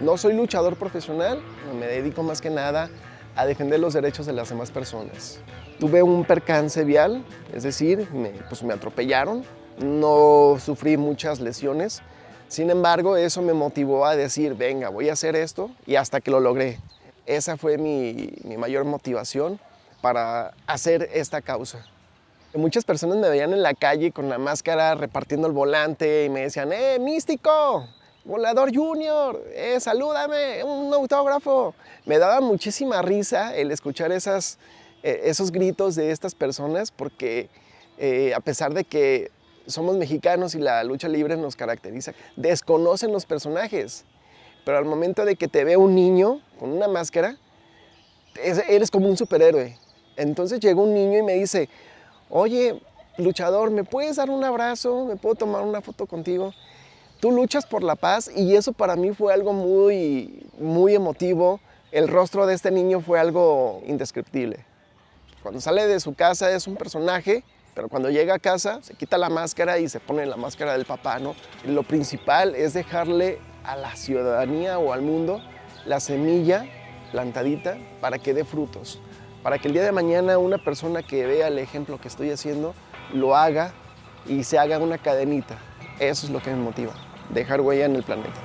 No soy luchador profesional, me dedico más que nada a defender los derechos de las demás personas. Tuve un percance vial, es decir, me, pues me atropellaron, no sufrí muchas lesiones, sin embargo eso me motivó a decir, venga, voy a hacer esto y hasta que lo logré. Esa fue mi, mi mayor motivación para hacer esta causa. Muchas personas me veían en la calle con la máscara repartiendo el volante y me decían, ¡eh, místico! volador junior, eh, salúdame, un autógrafo. Me daba muchísima risa el escuchar eh, esos gritos de estas personas porque eh, a pesar de que somos mexicanos y la lucha libre nos caracteriza, desconocen los personajes. Pero al momento de que te ve un niño con una máscara, eres como un superhéroe. Entonces llegó un niño y me dice, oye, luchador, ¿me puedes dar un abrazo? ¿Me puedo tomar una foto contigo? Tú luchas por la paz y eso para mí fue algo muy, muy emotivo. El rostro de este niño fue algo indescriptible. Cuando sale de su casa es un personaje, pero cuando llega a casa se quita la máscara y se pone la máscara del papá, ¿no? Lo principal es dejarle a la ciudadanía o al mundo la semilla plantadita para que dé frutos, para que el día de mañana una persona que vea el ejemplo que estoy haciendo lo haga y se haga una cadenita. Eso es lo que me motiva dejar huella en el planeta.